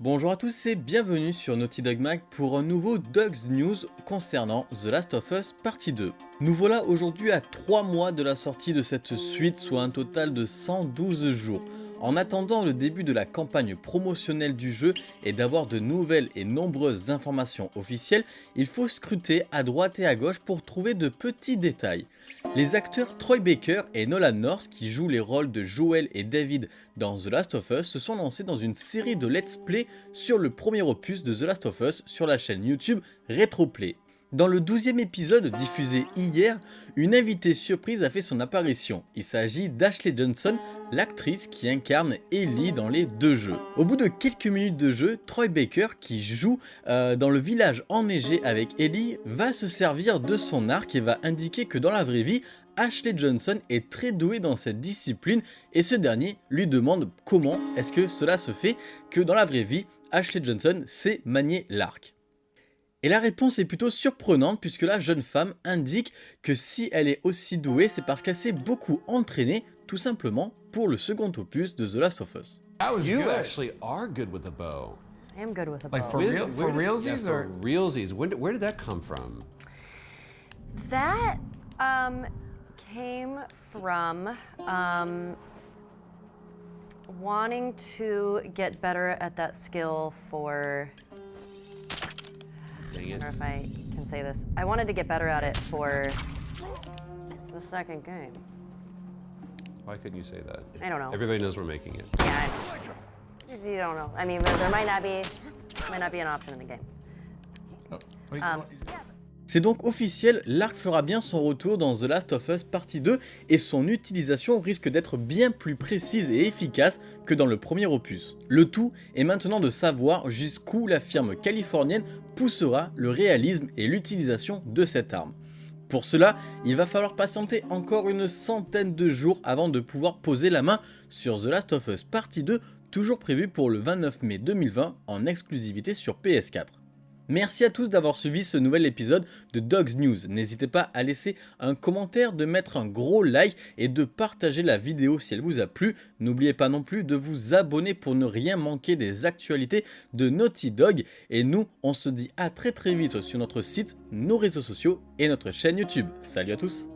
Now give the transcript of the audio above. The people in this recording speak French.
Bonjour à tous et bienvenue sur Naughty Dog Mag pour un nouveau Dogs News concernant The Last of Us partie 2. Nous voilà aujourd'hui à 3 mois de la sortie de cette suite, soit un total de 112 jours. En attendant le début de la campagne promotionnelle du jeu et d'avoir de nouvelles et nombreuses informations officielles, il faut scruter à droite et à gauche pour trouver de petits détails. Les acteurs Troy Baker et Nolan North qui jouent les rôles de Joel et David dans The Last of Us se sont lancés dans une série de let's play sur le premier opus de The Last of Us sur la chaîne YouTube Retroplay. Dans le 12e épisode diffusé hier, une invitée surprise a fait son apparition. Il s'agit d'Ashley Johnson, l'actrice qui incarne Ellie dans les deux jeux. Au bout de quelques minutes de jeu, Troy Baker, qui joue euh, dans le village enneigé avec Ellie, va se servir de son arc et va indiquer que dans la vraie vie, Ashley Johnson est très doué dans cette discipline et ce dernier lui demande comment est-ce que cela se fait que dans la vraie vie, Ashley Johnson sait manier l'arc. Et la réponse est plutôt surprenante puisque la jeune femme indique que si elle est aussi douée, c'est parce qu'elle s'est beaucoup entraînée tout simplement pour le second opus de The Last of Us. you actually are good with the bow. I am good with a bow. Like bow. for real, for Where did- realsies yeah, or for realsies. When, where did that come from? That um, came from um, wanting to get better at that skill for. Dang I it. don't know if I can say this. I wanted to get better at it for the second game. Why couldn't you say that? I don't know. Everybody knows we're making it. Yeah, I just you don't know. I mean, there, might not be might not be an option in the game. Oh, wait, Um? C'est donc officiel, l'arc fera bien son retour dans The Last of Us partie 2 et son utilisation risque d'être bien plus précise et efficace que dans le premier opus. Le tout est maintenant de savoir jusqu'où la firme californienne poussera le réalisme et l'utilisation de cette arme. Pour cela, il va falloir patienter encore une centaine de jours avant de pouvoir poser la main sur The Last of Us partie 2, toujours prévu pour le 29 mai 2020 en exclusivité sur PS4. Merci à tous d'avoir suivi ce nouvel épisode de Dogs News. N'hésitez pas à laisser un commentaire, de mettre un gros like et de partager la vidéo si elle vous a plu. N'oubliez pas non plus de vous abonner pour ne rien manquer des actualités de Naughty Dog. Et nous, on se dit à très très vite sur notre site, nos réseaux sociaux et notre chaîne YouTube. Salut à tous